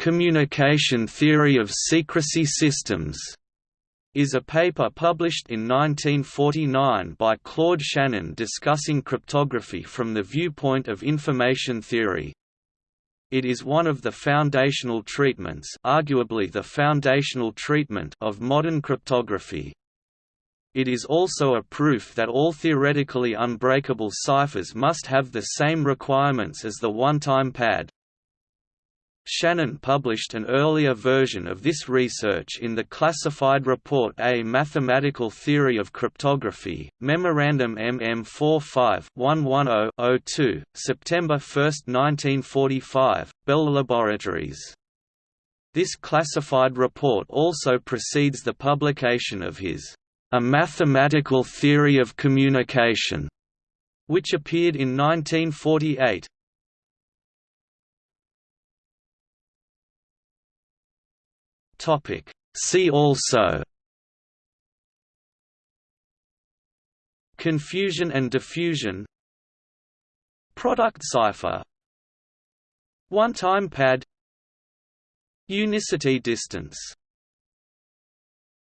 Communication Theory of Secrecy Systems is a paper published in 1949 by Claude Shannon discussing cryptography from the viewpoint of information theory. It is one of the foundational treatments arguably the foundational treatment of modern cryptography. It is also a proof that all theoretically unbreakable ciphers must have the same requirements as the one-time pad. Shannon published an earlier version of this research in the classified report A Mathematical Theory of Cryptography, Memorandum MM 45-110-02, September 1, 1945, Bell Laboratories. This classified report also precedes the publication of his A Mathematical Theory of Communication, which appeared in 1948, Topic. See also Confusion and diffusion Product cipher One-time pad Unicity distance